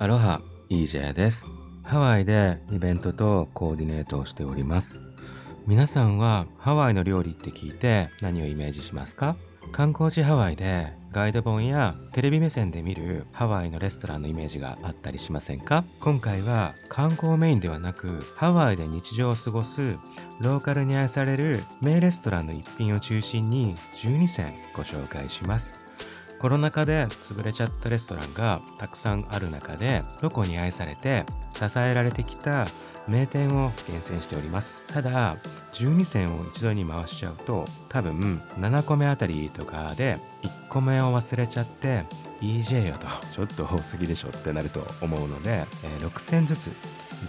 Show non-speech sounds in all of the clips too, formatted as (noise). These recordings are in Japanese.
アロハ、EJ です。ハワイでイベントとコーディネートをしております。皆さんはハワイの料理って聞いて何をイメージしますか？観光地ハワイでガイド本やテレビ目線で見るハワイのレストランのイメージがあったりしませんか？今回は観光メインではなくハワイで日常を過ごすローカルに愛される名レストランの一品を中心に12選ご紹介しますコロナ禍で潰れちゃったレストランがたくさんある中でどこに愛されて支えられてきた名店を厳選しております。ただ12選を一度に回しちゃうと多分7個目あたりとかで1個目を忘れちゃって EJ よとちょっと多すぎでしょってなると思うので、え6戦ずつ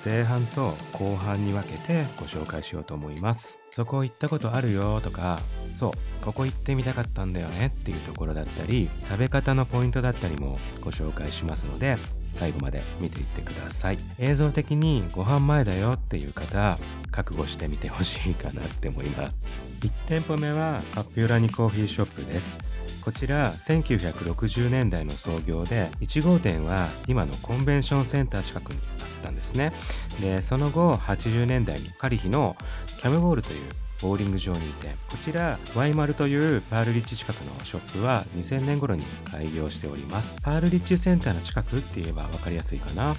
前半と後半に分けてご紹介しようと思います。そこ行ったことあるよとかそう。ここ行ってみたかったんだよねっていうところだったり食べ方のポイントだったりもご紹介しますので最後まで見ていってください。映像的にご飯前だよっていう方覚悟してみてほしいかなって思います。1店舗目はカピュラニコーヒーショップです。こちら1960年代の創業で1号店は今のコンベンションセンター近くにあったんですね。でその後80年代にカリヒのキャムボールというボーリング場にいてこちらワイマルというパールリッチ近くのショップは2000年頃に開業しております。パールリッチセンターの近くって言えば分かりやすいかな。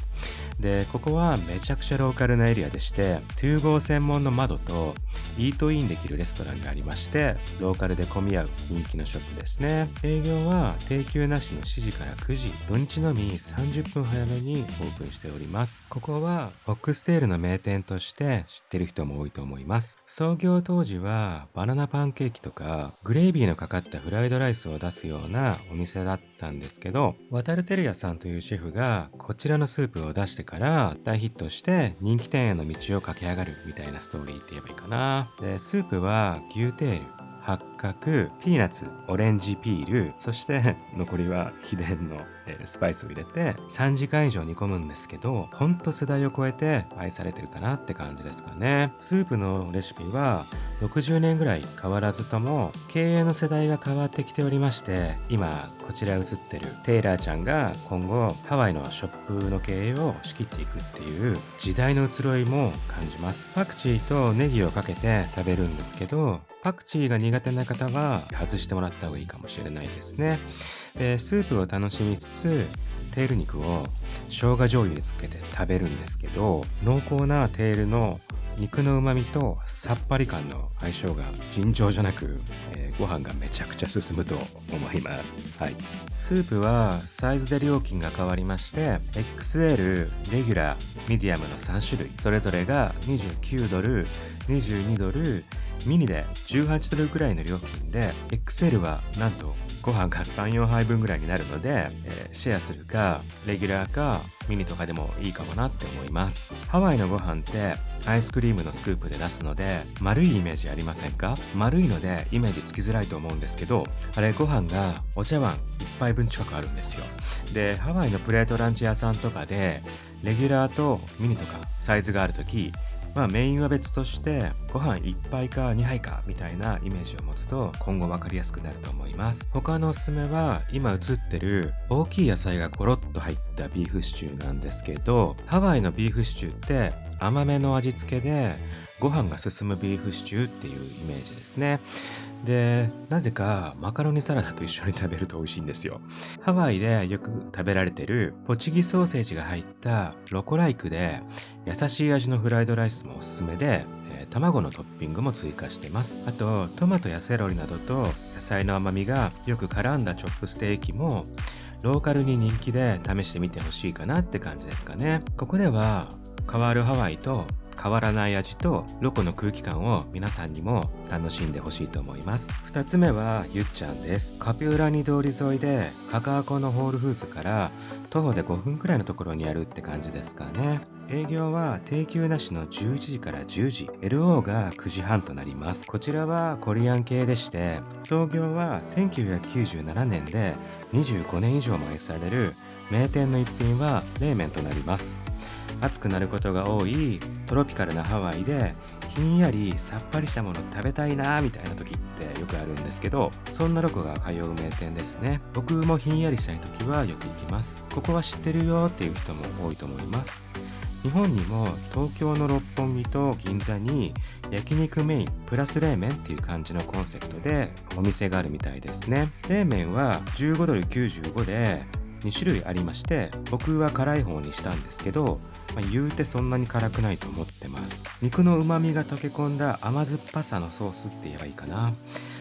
でここはめちゃくちゃローカルなエリアでして2号専門の窓とイートインできるレストランがありましてローカルで混み合う人気のショップですね。営業は定休なしの7時から9時土日のみ30分早めにオープンしております。ここはフォックステールの名店として知ってる人も多いと思います。創業当時はバナナパンケーキとかグレービーのかかったフライドライスを出すようなお店だったんですけど渡るテルヤさんというシェフがこちらのスープを出してから大ヒットして人気店への道を駆け上がるみたいなストーリーって言えばいいかな。でスープは牛テール八角、ピーナッツ、オレンジピール、そして残りは秘伝の、スパイスを入れて3時間以上煮込むんですけど、ほんと世代を超えて愛されてるかなって感じですかね。スープのレシピは60年ぐらい変わらずとも経営の世代が変わってきておりまして、今こちら映ってるテイラーちゃんが今後ハワイのショップの経営を仕切っていくっていう時代の移ろいも感じます。パクチーとネギをかけて食べるんですけど、パクチーが苦手な方は外してもらった方がいいかもしれないですね。でスープを楽しみつつテール肉を生姜醤油につけて食べるんですけど濃厚なテールの肉の旨味とさっぱり感の相性が尋常じゃなく、えー、ご飯がめちゃくちゃ進むと思います。はい。スープはサイズで料金が変わりまして XL、レギュラー、ミディアムの3種類それぞれが29ドル、22ドル、ミニで18ドルくらいの料金で XL はなんとご飯が34杯分ぐらいになるので、えー、シェアするかレギュラーかミニとかでもいいかもなって思います。ハワイのご飯ってアイスクリームのスクープで出すので丸いイメージありませんか？丸いのでイメージつきづらいと思うんですけどあれご飯がお茶碗1杯分近くあるんですよ。でハワイのプレートランチ屋さんとかでレギュラーとミニとかサイズがある時まあメインは別としてご飯1杯か2杯かみたいなイメージを持つと今後分かりやすくなると思います。他のおすすめは今映ってる大きい野菜がコロッと入ったビーフシチューなんですけどハワイのビーフシチューって甘めの味付けでご飯が進むビーフシチューっていうイメージですね。でなぜかマカロニサラダと一緒に食べると美味しいんですよ。ハワイでよく食べられてるポチギソーセージが入ったロコライクで優しい味のフライドライスもおすすめで卵のトッピングも追加してます。あとトマトやセロリなどと野菜の甘みがよく絡んだチョップステーキもローカルに人気で試してみてほしいかなって感じですかね。ここでは変わるハワイと変わらない味とロコの空気感を皆さんにも楽しんでほしいと思います。2つ目はゆっちゃんです。カピューラニ通り沿いでカカアコのホールフーズから徒歩で5分くらいのところにあるって感じですかね。営業は定休なしの11時から10時。LO が9時半となります。こちらはコリアン系でして創業は1997年で25年以上も愛される名店の一品は冷麺となります。暑くなることが多いトロピカルなハワイでひんやりさっぱりしたもの食べたいなみたいな時ってよくあるんですけどそんなロコが通う名店ですね。僕もひんやりしたい時はよく行きます。ここは知ってるよっていう人も多いと思います。日本にも東京の六本木と銀座に焼肉メインプラス冷麺っていう感じのコンセプトでお店があるみたいですね。冷麺は15ドル95で2種類ありまして僕は辛い方にしたんですけど、まあ、言うてそんなに辛くないと思ってます。肉の旨味が溶け込んだ甘酸っぱさのソースって言えばいいかな。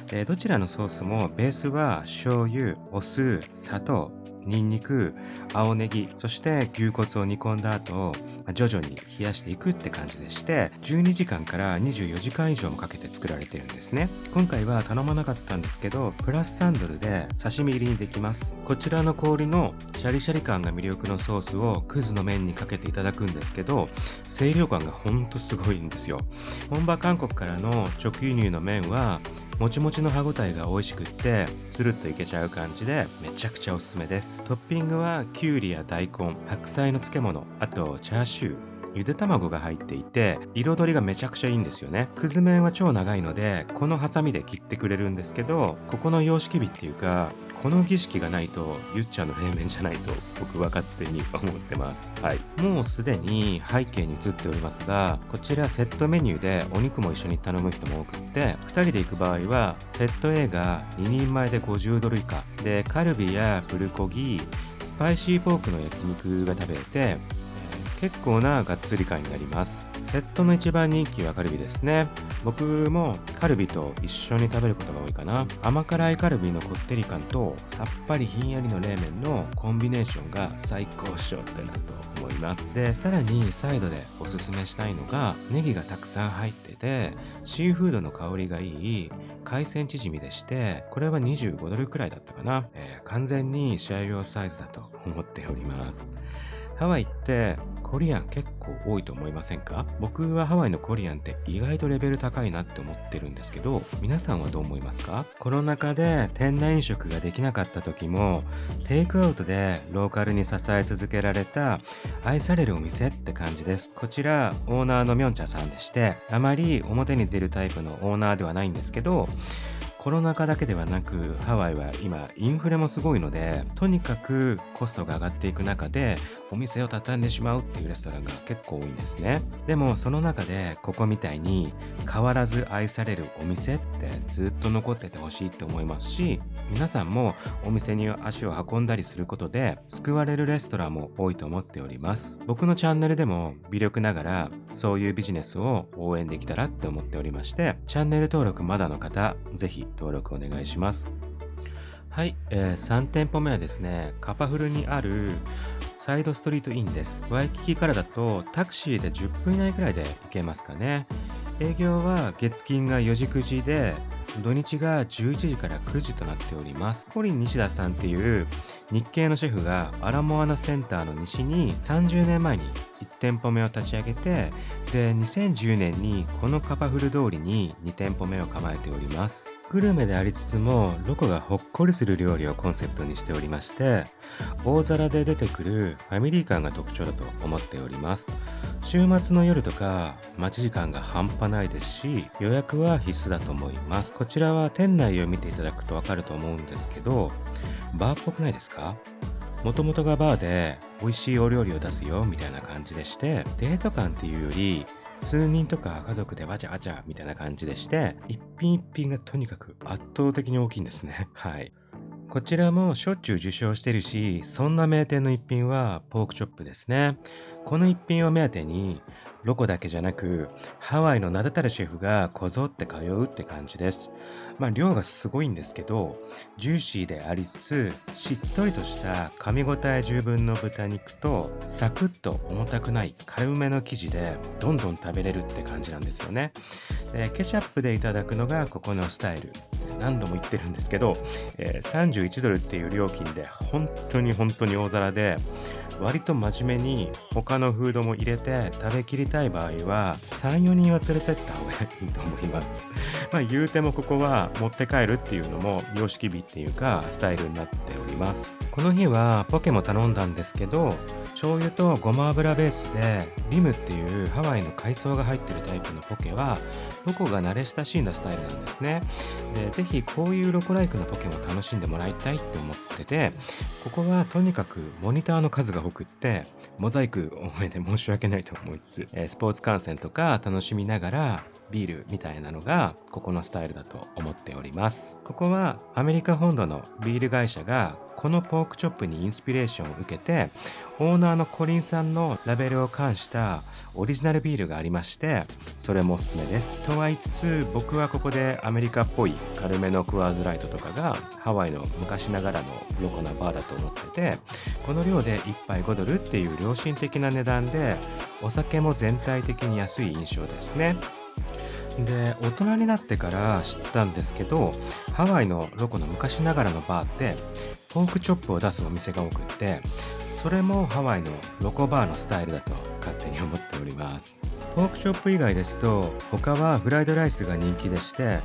でどちらのソースもベースは醤油お酢砂糖ニンニク青ネギそして牛骨を煮込んだ後徐々に冷やしていくって感じでして12時間から24時間以上もかけて作られてるんですね。今回は頼まなかったんですけどプラス3ドルで刺身入りにできます。こちらの氷のシャリシャリ感が魅力のソースをクズの麺にかけていただくんですけど清涼感がほんとすごいんですよ。本場韓国からの直輸入の麺はもちもちの歯ごたえが美味しくってスルッといけちゃう感じでめちゃくちゃおすすめです。トッピングはきゅうりや大根白菜の漬物あとチャーシューゆで卵が入っていて彩りがめちゃくちゃいいんですよね。くず麺は超長いのでこのハサミで切ってくれるんですけどここの様式美っていうかこの儀式がないとゆっちゃんの冷麺じゃないと僕は勝手に思ってます。はい。もうすでに背景に映っておりますがこちらセットメニューでお肉も一緒に頼む人も多くって2人で行く場合はセット A が2人前で50ドル以下。でカルビやプルコギスパイシーポークの焼肉が食べれて結構ながっつり感になります。セットの一番人気はカルビですね。僕もカルビと一緒に食べることが多いかな。甘辛いカルビのこってり感とさっぱりひんやりの冷麺のコンビネーションが最高っしょってなると思います。でさらにサイドでおすすめしたいのがネギがたくさん入っててシーフードの香りがいい海鮮チヂミでしてこれは25ドルくらいだったかな、えー、完全に試合用サイズだと思っております。ハワイってコリアン結構多いと思いませんか？僕はハワイのコリアンって意外とレベル高いなって思ってるんですけど皆さんはどう思いますか？コロナ禍で店内飲食ができなかった時もテイクアウトでローカルに支え続けられた愛されるお店って感じです。こちらオーナーのミョンチャさんでしてあまり表に出るタイプのオーナーではないんですけどコロナ禍だけではなくハワイは今インフレもすごいのでとにかくコストが上がっていく中でお店を畳んでしまうっていうレストランが結構多いんですね。でもその中でここみたいに変わらず愛されるお店ってずっと残っててほしいって思いますし皆さんもお店に足を運んだりすることで救われるレストランも多いと思っております。僕のチャンネルでも微力ながらそういうビジネスを応援できたらって思っておりましてチャンネル登録まだの方ぜひ登録お願いします。はい、えー、3店舗目はですね、カパフルにあるサイドストリートインです。ワイキキからだとタクシーで10分以内くらいで行けますかね。営業は月金が4時9時で、土日が11時から9時となっております。コリン西田さんっていう日系のシェフがアラモアナセンターの西に30年前に1店舗目を立ち上げて、で、2010年にこのカパフル通りに2店舗目を構えております。グルメでありつつもロコがほっこりする料理をコンセプトにしておりまして大皿で出てくるファミリー感が特徴だと思っております週末の夜とか待ち時間が半端ないですし予約は必須だと思います。こちらは店内を見ていただくとわかると思うんですけどバーっぽくないですか？もともとがバーで美味しいお料理を出すよみたいな感じでしてデート感っていうより数人とか家族でわちゃわちゃみたいな感じでして一品一品がとにかく圧倒的に大きいんですね。はい。こちらもしょっちゅう受賞してるしそんな名店の一品はポークチョップですね。この一品を目当てにロコだけじゃなくハワイの名だたるシェフがこぞって通うって感じです。まあ量がすごいんですけどジューシーでありつつしっとりとした噛み応え十分の豚肉とサクッと重たくない軽めの生地でどんどん食べれるって感じなんですよね。でケチャップでいただくのがここのスタイル。何度も言ってるんですけど、えー、31ドルっていう料金で本当に本当に大皿で割と真面目に他のフードも入れて食べきりたい場合は34人は連れてった方がいいと思います。まあ言うてもここは持って帰るっていうのも様式美っていうかスタイルになっております。この日はポケも頼んだんですけど醤油とごま油ベースでリムっていうハワイの海藻が入ってるタイプのポケはロコが慣れ親しんだスタイルなんですね。でぜひこういうロコライクなポケも楽しんでもらいたいって思っててここはとにかくモニターの数が多くってモザイク多めで申し訳ないと思いつつ、スポーツ観戦とか楽しみながらビールみたいなのがここのスタイルだと思っております。ここはアメリカ本土のビール会社がこのポークチョップにインスピレーションを受けてオーナーのコリンさんのラベルを冠したオリジナルビールがありましてそれもおすすめです。とは言いつつ僕はここでアメリカっぽい軽めのクワーズライトとかがハワイの昔ながらのロコなバーだと思っててこの量で1杯5ドルっていう良心的な値段でお酒も全体的に安い印象ですね。で大人になってから知ったんですけどハワイのロコの昔ながらのバーってポークチョップを出すお店が多くってそれもハワイのロコバーのスタイルだと勝手に思っております。ポークチョップ以外ですと他はフライドライスが人気でして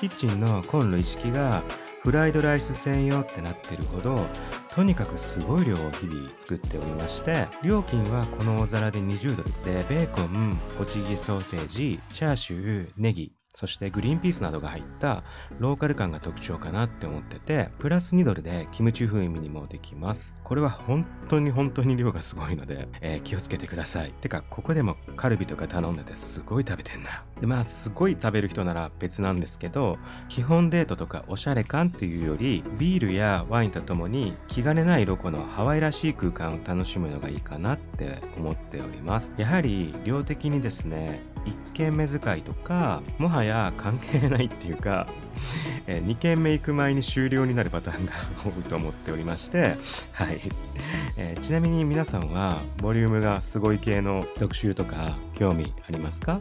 キッチンのコンロ一式がフライドライス専用ってなってるほどとにかくすごい量を日々作っておりまして料金はこのお皿で20ドルでベーコンホチギソーセージチャーシューネギ。そしてグリーンピースなどが入ったローカル感が特徴かなって思ってて、プラス2ドルでキムチ風味にもできます。これは本当に本当に量がすごいので、えー、気をつけてください。てか、ここでもカルビとか頼んでてすごい食べてんな。で、まあ、すごい食べる人なら別なんですけど、基本デートとかおしゃれ感っていうより、ビールやワインとともに気兼ねないロコのハワイらしい空間を楽しむのがいいかなって思っております。やはり量的にですね、1軒目使いとかもはやや関係ないっていうか、えー、2軒目行く前に終了になるパターンが (laughs) 多いと思っておりましてはい、えー、ちなみに皆さんはボリュームがすごい系の特集とか興味ありますか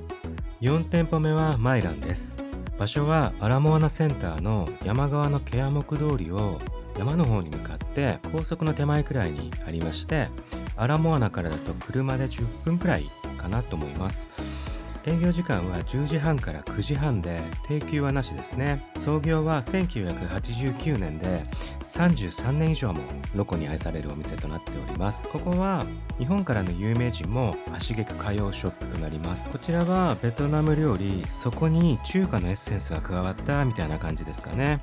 ？4店舗目はマイランです。場所はアラモアナセンターの山側のケア木通りを山の方に向かって高速の手前くらいにありましてアラモアナからだと車で10分くらいかなと思います。営業時間は10時半から9時半で定休はなしですね。創業は1989年で33年以上もロコに愛されるお店となっております。ここは日本からの有名人も足げく通うショップとなります。こちらはベトナム料理そこに中華のエッセンスが加わったみたいな感じですかね。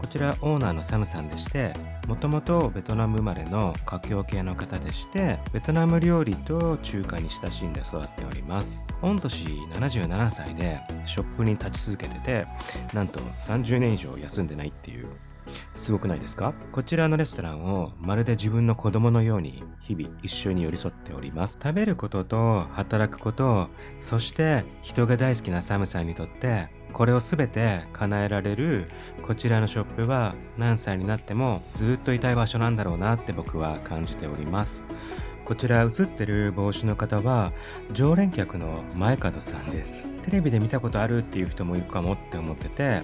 こちらオーナーのサムさんでしてもともとベトナム生まれの華僑系の方でしてベトナム料理と中華に親しんで育っております。御年77歳でショップに立ち続けててなんと30年以上休んでないっていう。すごくないですか？こちらのレストランをまるで自分の子供のように日々一緒に寄り添っております。食べることと働くこと、そして人が大好きなサムさんにとってこれを全て叶えられるこちらのショップは何歳になってもずっといたい場所なんだろうなって僕は感じております。こちら映ってる帽子の方は常連客の前門さんです。テレビで見たことあるっていう人もいるかもって思ってて、で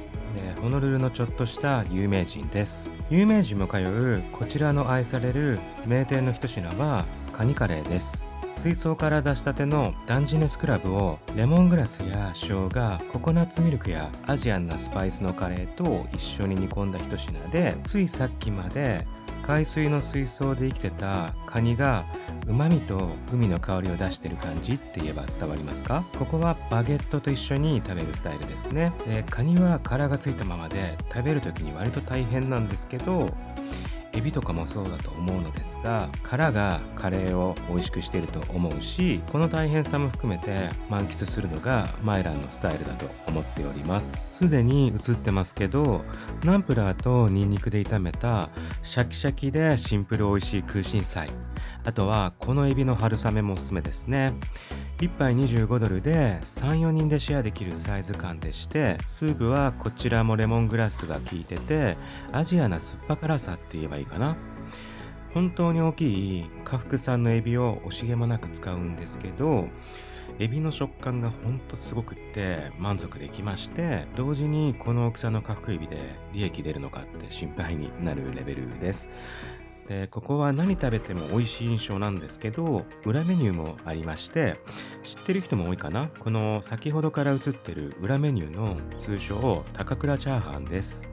ホノルルのちょっとした有名人です。有名人も通うこちらの愛される名店の一品はカニカレーです。水槽から出したてのダンジネスクラブをレモングラスや生姜ココナッツミルクやアジアンなスパイスのカレーと一緒に煮込んだ一品でついさっきまで海水の水槽で生きてたカニが旨味と海の香りを出してる感じって言えば伝わりますか？ここはバゲットと一緒に食べるスタイルですね。でカニは殻がついたままで食べる時に割と大変なんですけどエビとかもそうだと思うのですが殻がカレーを美味しくしていると思うしこの大変さも含めて満喫するのがマイランのスタイルだと思っております。すでに映ってますけどナンプラーとニンニクで炒めたシャキシャキでシンプル美味しい空心菜あとはこのエビの春雨もおすすめですね。1杯25ドルで34人でシェアできるサイズ感でしてスープはこちらもレモングラスが効いててアジアな酸っぱ辛さって言えばいいかな。本当に大きい下腹産のエビを惜しげもなく使うんですけどエビの食感がほんとすごくって満足できまして同時にこの大きさの下腹エビで利益出るのかって心配になるレベルです。でここは何食べても美味しい印象なんですけど裏メニューもありまして知ってる人も多いかな？この先ほどから映ってる裏メニューの通称高倉チャーハンです。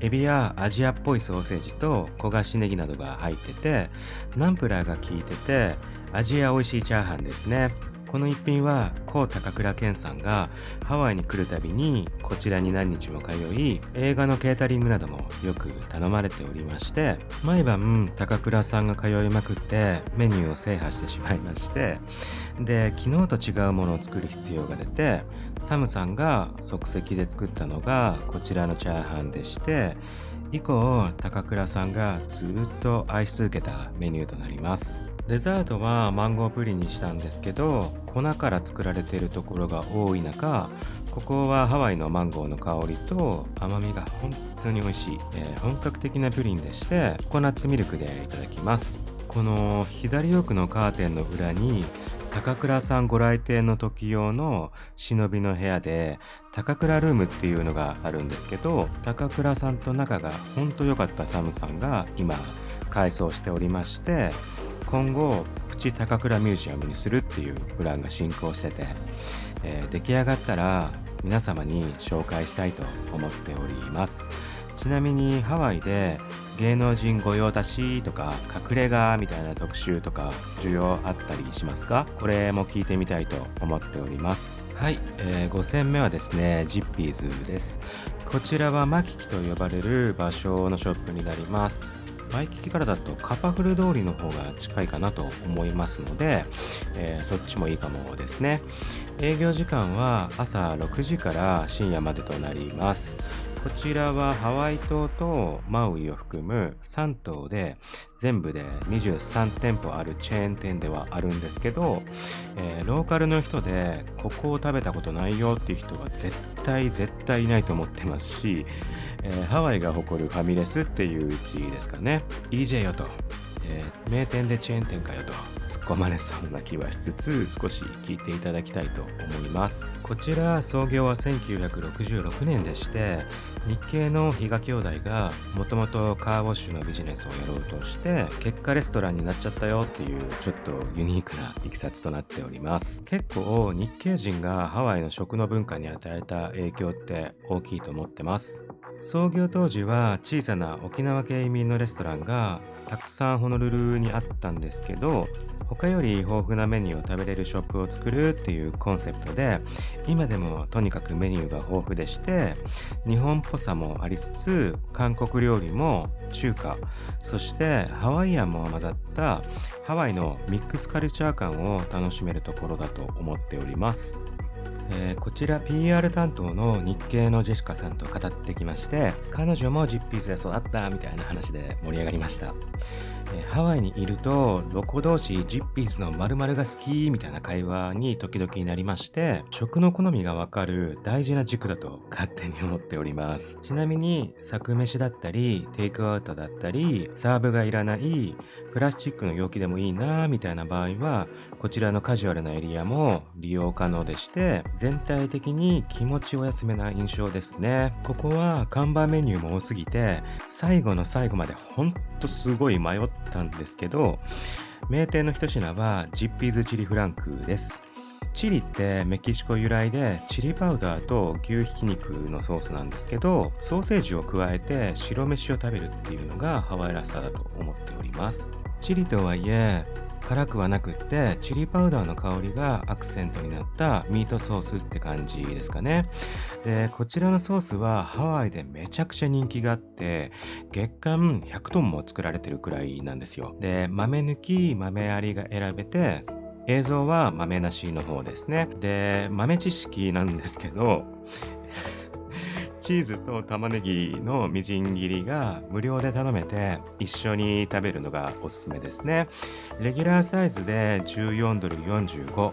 エビやアジアっぽいソーセージと焦がしネギなどが入っててナンプラーが効いてて味や美味しいチャーハンですね。この一品は高高倉健さんがハワイに来るたびにこちらに何日も通い映画のケータリングなどもよく頼まれておりまして毎晩高倉さんが通いまくってメニューを制覇してしまいましてで昨日と違うものを作る必要が出てサムさんが即席で作ったのがこちらのチャーハンでして以降高倉さんがずっと愛し続けたメニューとなります。デザートはマンゴープリンにしたんですけど粉から作られているところが多い中ここはハワイのマンゴーの香りと甘みが本当に美味しい、えー、本格的なプリンでしてココナッツミルクでいただきます。この左奥のカーテンの裏に高倉さんご来店の時用の忍びの部屋で高倉ルームっていうのがあるんですけど高倉さんと仲が本当良かったサムさんが今改装しておりまして今後プチ高倉ミュージアムにするっていうプランが進行してて、えー、出来上がったら皆様に紹介したいと思っております。ちなみにハワイで芸能人御用達とか隠れ家みたいな特集とか需要あったりしますか？これも聞いてみたいと思っております。はい、えー、5戦目はですねジッピーズです。こちらはマキキと呼ばれる場所のショップになります。ワイキキからだとカパフル通りの方が近いかなと思いますので、えー、そっちもいいかもですね。営業時間は朝6時から深夜までとなります。こちらはハワイ島とマウイを含む3島で全部で23店舗あるチェーン店ではあるんですけど、えー、ローカルの人でここを食べたことないよっていう人は絶対絶対いないと思ってますし、えー、ハワイが誇るファミレスっていううちですかね。EJ よと、えー、名店でチェーン店かよと突っ込まれそうな気はしつつ少し聞いていただきたいと思います。こちら創業は1966年でして日系の比嘉兄弟がもともとカーウォッシュのビジネスをやろうとして結果レストランになっちゃったよっていうちょっとユニークないきさつとなっております。結構日系人がハワイの食の文化に与えた影響って大きいと思ってます。創業当時は小さな沖縄系移民のレストランがたくさんホノルルにあったんですけど他より豊富なメニューを食べれるショップを作るっていうコンセプトで今でもとにかくメニューが豊富でして日本っぽさもありつつ韓国料理も中華そしてハワイアンも混ざったハワイのミックスカルチャー感を楽しめるところだと思っております。えー、こちら PR 担当の日系のジェシカさんと語ってきまして彼女も Zippy's で育ったみたいな話で盛り上がりました。えハワイにいるとロコ同士 Zippy's の〇〇が好きみたいな会話に時々になりまして食の好みがわかる大事な軸だと勝手に思っております。ちなみに作飯だったりテイクアウトだったりサーブがいらないプラスチックの容器でもいいなみたいな場合はこちらのカジュアルなエリアも利用可能でして全体的に気持ちお休めな印象ですね。ここは看板メニューも多すぎて最後の最後までほんとすごい迷ってたんですけど名店の一品はジッピーズチリフランクです。チリってメキシコ由来でチリパウダーと牛ひき肉のソースなんですけどソーセージを加えて白飯を食べるっていうのがハワイらしさだと思っております。チリとはいえ辛くはなくってチリパウダーの香りがアクセントになったミートソースって感じですかね。でこちらのソースはハワイでめちゃくちゃ人気があって月間100トンも作られてるくらいなんですよ。で豆抜き豆ありが選べて映像は豆なしの方ですね。で豆知識なんですけどチーズと玉ねぎのみじん切りが無料で頼めて一緒に食べるのがおすすめですね。レギュラーサイズで14ドル45、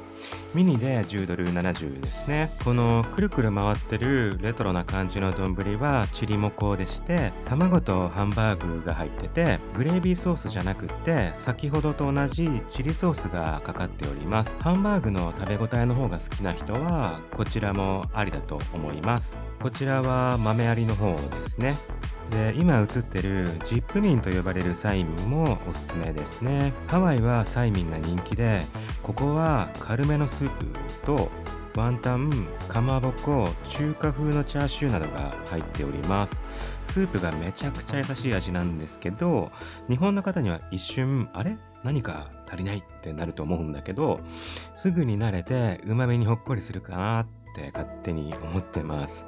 ミニで10ドル70ですね。このくるくる回ってるレトロな感じの丼はチリモコでして、卵とハンバーグが入ってて、グレービーソースじゃなくって先ほどと同じチリソースがかかっております。ハンバーグの食べ応えの方が好きな人はこちらもありだと思います。こちらは豆ありの方ですね。で今映ってるジップミンと呼ばれるサイミンもおすすめですね。ハワイはサイミンが人気で、ここは軽めのスープとワンタン、かまぼこ、中華風のチャーシューなどが入っております。スープがめちゃくちゃ優しい味なんですけど日本の方には一瞬あれ？何か足りないってなると思うんだけどすぐに慣れてうまみにほっこりするかなって勝手に思ってます。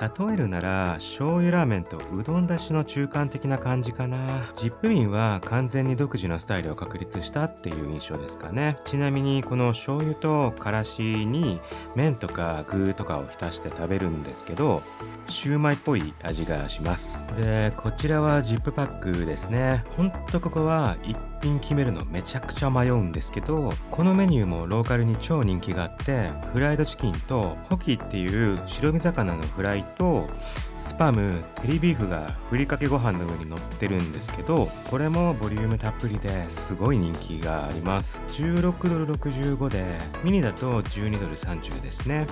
例えるなら醤油ラーメンとうどんだしの中間的な感じかな。ジップリンは完全に独自のスタイルを確立したっていう印象ですかね。ちなみにこの醤油とからしに麺とか具とかを浸して食べるんですけどシューマイっぽい味がします。でこちらはジップパックですね。ほんとここは一品決めるのめちゃくちゃ迷うんですけどこのメニューもローカルに超人気があってフライドチキンとホキっていう白身魚のフライとスパムテリビーフがふりかけご飯の上に乗ってるんですけどこれもボリュームたっぷりですごい人気があります。16ドル65でミニだと12ドル30ですね。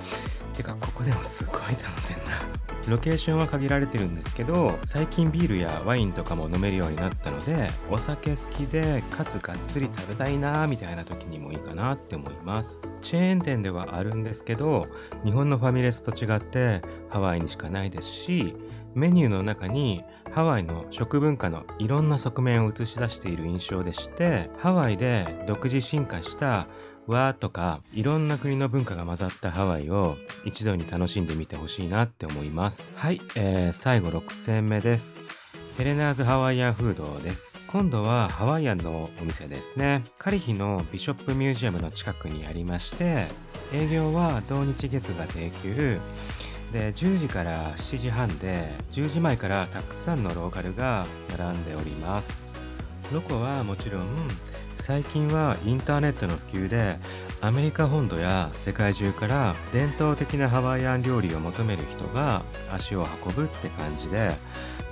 てかここでもすごい頼んでんな。ロケーションは限られてるんですけど最近ビールやワインとかも飲めるようになったのでお酒好きでかつがっつり食べたいなーみたいな時にもいいかなって思います。チェーン店ではあるんですけど日本のファミレスと違ってハワイにしかないですしメニューの中にハワイの食文化のいろんな側面を映し出している印象でしてハワイで独自進化した和とかいろんな国の文化が混ざったハワイを一度に楽しんでみてほしいなって思います。はい、えー、最後6戦目です。ヘレナーズハワイアンフードです。今度はハワイアンのお店ですね。カリヒのビショップミュージアムの近くにありまして営業は土日月が定休。で10時から7時半で10時前からたくさんのローカルが並んでおります。ロコはもちろん最近はインターネットの普及でアメリカ本土や世界中から伝統的なハワイアン料理を求める人が足を運ぶって感じで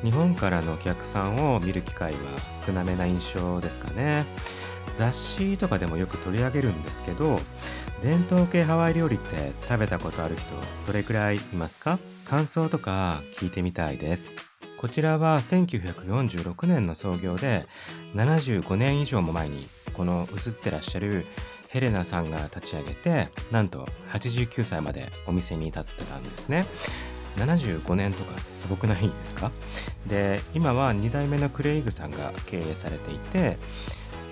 日本からのお客さんを見る機会は少なめな印象ですかね。雑誌とかでもよく取り上げるんですけど伝統系ハワイ料理って食べたことある人どれくらいいますか？感想とか聞いてみたいです。こちらは1946年の創業で75年以上も前にこの映ってらっしゃるヘレナさんが立ち上げてなんと89歳までお店に至ってたんですね。75年とかすごくないですか？で今は2代目のクレイグさんが経営されていて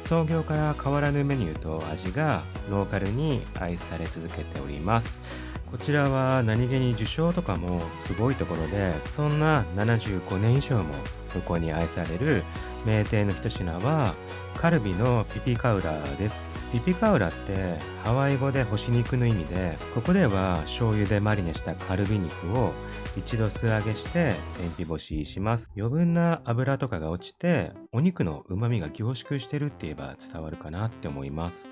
創業から変わらぬメニューと味がローカルに愛され続けております。こちらは何気に受賞とかもすごいところでそんな75年以上も向こうに愛される名店の一品はカルビのピピカウラです。ピピカウラってハワイ語で干し肉の意味でここでは醤油でマリネしたカルビ肉を一度素揚げして天日干しします。余分な油とかが落ちてお肉の旨味が凝縮してるって言えば伝わるかなって思います。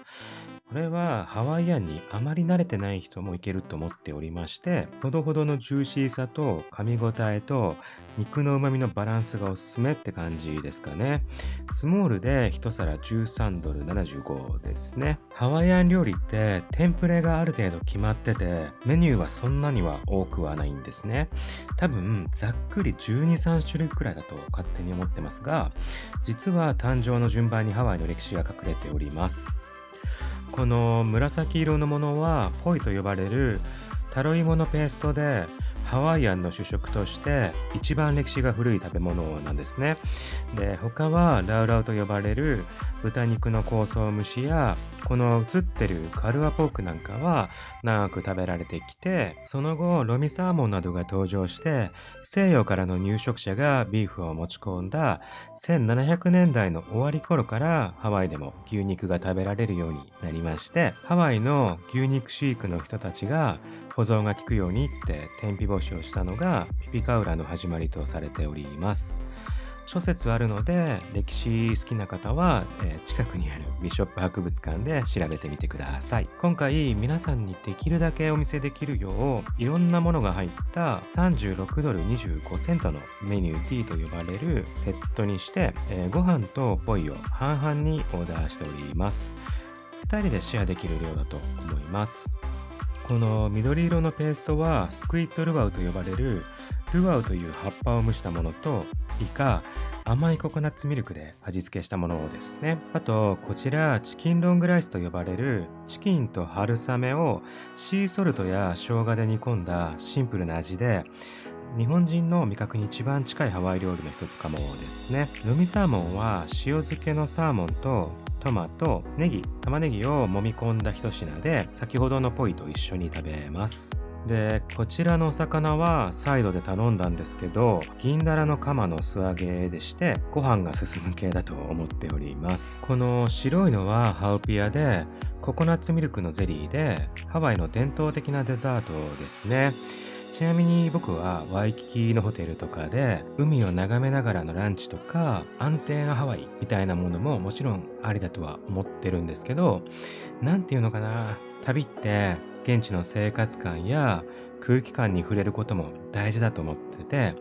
これはハワイアンにあまり慣れてない人もいけると思っておりまして、ほどほどのジューシーさと噛み応えと肉の旨味のバランスがおすすめって感じですかね。スモールで1皿13ドル75ですね。ハワイアン料理ってテンプレがある程度決まってて、メニューはそんなには多くはないんですね。多分ざっくり12、3種類くらいだと勝手に思ってますが、実は誕生の順番にハワイの歴史が隠れております。この紫色のものはポイと呼ばれるタロイモのペーストでハワイアンの主食として一番歴史が古い食べ物なんですね。で、他はラウラウと呼ばれる豚肉の香草蒸しや、この映ってるカルアポークなんかは長く食べられてきて、その後ロミサーモンなどが登場して、西洋からの入植者がビーフを持ち込んだ1700年代の終わり頃からハワイでも牛肉が食べられるようになりまして、ハワイの牛肉飼育の人たちが保存が効くようにって天日干しをしたのがピピカウラの始まりとされております。諸説あるので歴史好きな方は、えー、近くにあるビショップ博物館で調べてみてください。今回皆さんにできるだけお見せできるよういろんなものが入った36ドル25セントのメニュー T と呼ばれるセットにして、えー、ご飯とポイを半々にオーダーしております。2人でシェアできる量だと思います。この緑色のペーストはスクイットルワウと呼ばれるルワウという葉っぱを蒸したものとイカ甘いココナッツミルクで味付けしたものですね。あと、こちら、チキンロングライスと呼ばれるチキンと春雨をシーソルトや生姜で煮込んだシンプルな味で、日本人の味覚に一番近いハワイ料理の一つかもですねルミサーモンは塩漬けのサーモンとトマト、ネギ、玉ねぎを揉み込んだ一品で先ほどのポイと一緒に食べますでこちらのお魚はサイドで頼んだんですけど銀だらの釜の素揚げでしてご飯が進む系だと思っております。この白いのはハウピアでココナッツミルクのゼリーでハワイの伝統的なデザートですね。ちなみに僕はワイキキのホテルとかで海を眺めながらのランチとか安定のハワイみたいなものももちろんありだとは思ってるんですけど何て言うのかな旅って現地の生活感や空気感に触れることも大事だと思ってて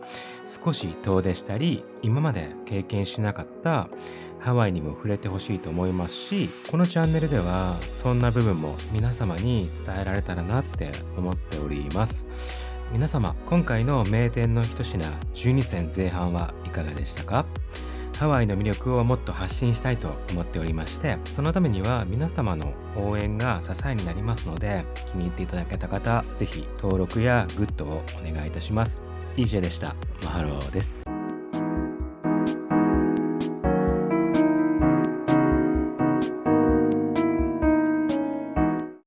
少し遠出したり今まで経験しなかったハワイにも触れてほしいと思いますしこのチャンネルではそんな部分も皆様に伝えられたらなって思っております。皆様今回の名店の一品12選前半はいかがでしたか？ハワイの魅力をもっと発信したいと思っておりましてそのためには皆様の応援が支えになりますので気に入っていただけた方是非登録やグッドをお願いいたします。EJ でした。 Mahalo です。